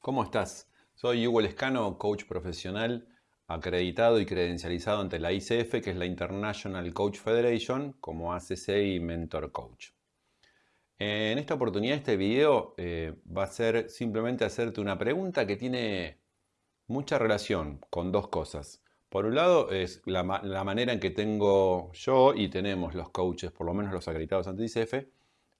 ¿Cómo estás? Soy Hugo Lescano, coach profesional acreditado y credencializado ante la ICF, que es la International Coach Federation, como ACC y Mentor Coach. En esta oportunidad, este video eh, va a ser simplemente hacerte una pregunta que tiene mucha relación con dos cosas. Por un lado, es la, manera en que tengo yo y tenemos los coaches, por lo menos los acreditados ante ICF,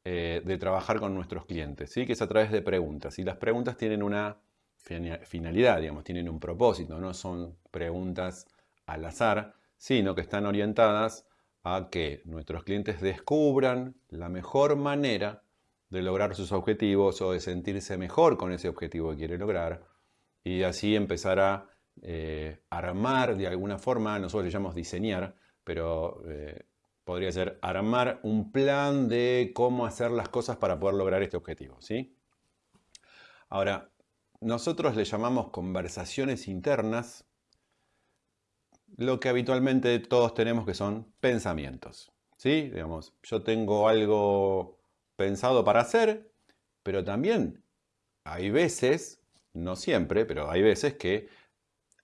eh, de trabajar con nuestros clientes, ¿sí? que es a través de preguntas. Y las preguntas tienen una finalidad, digamos, tienen un propósito, no son preguntas al azar, sino que están orientadas a que nuestros clientes descubran la mejor manera de lograr sus objetivos o de sentirse mejor con ese objetivo que quiere lograr y así empezar a eh, armar de alguna forma, nosotros le llamamos diseñar, pero eh, podría ser armar un plan de cómo hacer las cosas para poder lograr este objetivo. ¿sí? Ahora, nosotros le llamamos conversaciones internas lo que habitualmente todos tenemos que son pensamientos. ¿sí? Digamos, yo tengo algo pensado para hacer, pero también hay veces, no siempre, pero hay veces que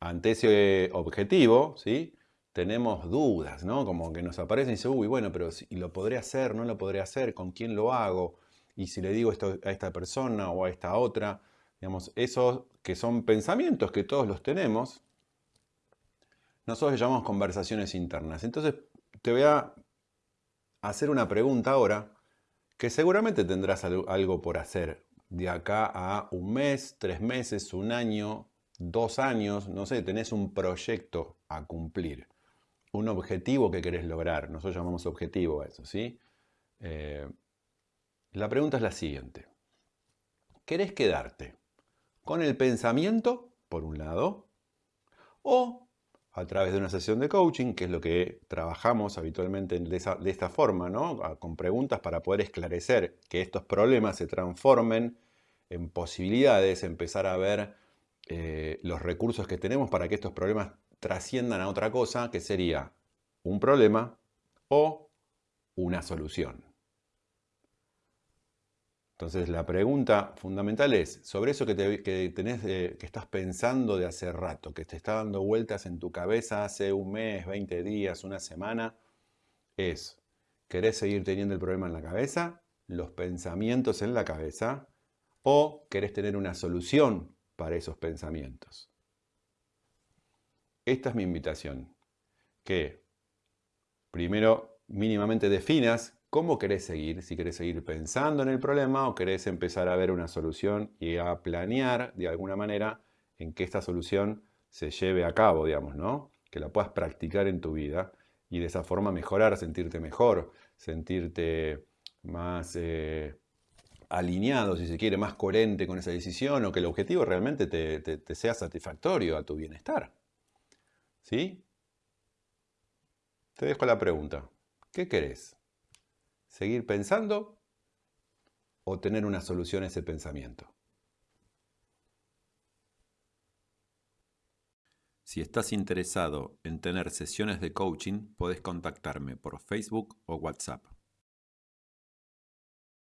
ante ese objetivo, ¿sí? Tenemos dudas, ¿no? Como que nos aparecen y dicen, uy, bueno, pero si lo podré hacer, no lo podré hacer, ¿con quién lo hago? Y si le digo esto a esta persona o a esta otra, digamos, esos que son pensamientos que todos los tenemos, nosotros llamamos conversaciones internas. Entonces, te voy a hacer una pregunta ahora que seguramente tendrás algo por hacer de acá a un mes, tres meses, un año, dos años, no sé, tenés un proyecto a cumplir, un objetivo que querés lograr, nosotros llamamos objetivo a eso, ¿sí? Eh, la pregunta es la siguiente. ¿Querés quedarte con el pensamiento, por un lado, o a través de una sesión de coaching, que es lo que trabajamos habitualmente de, esta forma, ¿no? con preguntas para poder esclarecer que estos problemas se transformen en posibilidades, empezar a ver eh, los recursos que tenemos para que estos problemas trasciendan a otra cosa, que sería un problema o una solución. Entonces la pregunta fundamental es, sobre eso que, tenés, que estás pensando de hace rato, que te está dando vueltas en tu cabeza hace un mes, 20 días, una semana, es, ¿querés seguir teniendo el problema en la cabeza, los pensamientos en la cabeza, o querés tener una solución para esos pensamientos? Esta es mi invitación, que primero mínimamente definas cómo querés seguir, si querés seguir pensando en el problema o querés empezar a ver una solución y a planear de alguna manera en que esta solución se lleve a cabo, digamos, ¿no? Que la puedas practicar en tu vida y de esa forma mejorar, sentirte mejor, sentirte más eh, alineado, si se quiere, más coherente con esa decisión o que el objetivo realmente te, te sea satisfactorio a tu bienestar. ¿Sí? Te dejo la pregunta. ¿Qué querés? ¿Seguir pensando o tener una solución a ese pensamiento? Si estás interesado en tener sesiones de coaching, puedes contactarme por Facebook o WhatsApp.